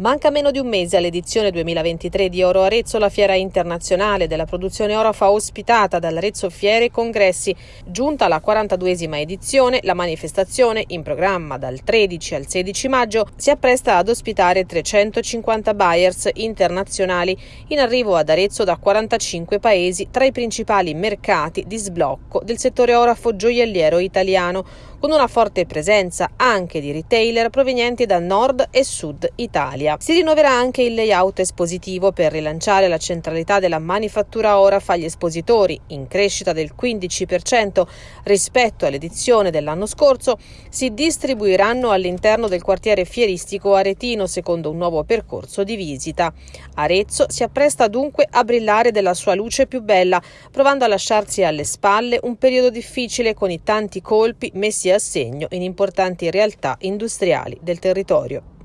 Manca meno di un mese all'edizione 2023 di Oro Arezzo, la fiera internazionale della produzione Orofa ospitata dall'Arezzo Fiere e Congressi. Giunta alla 42esima edizione, la manifestazione, in programma dal 13 al 16 maggio, si appresta ad ospitare 350 buyers internazionali in arrivo ad Arezzo da 45 paesi tra i principali mercati di sblocco del settore orafo gioielliero italiano, con una forte presenza anche di retailer provenienti da nord e sud Italia. Si rinnoverà anche il layout espositivo per rilanciare la centralità della manifattura Oraf agli espositori, in crescita del 15% rispetto all'edizione dell'anno scorso, si distribuiranno all'interno del quartiere fieristico aretino secondo un nuovo percorso di visita. Arezzo si appresta dunque a brillare della sua luce più bella, provando a lasciarsi alle spalle un periodo difficile con i tanti colpi messi a segno in importanti realtà industriali del territorio.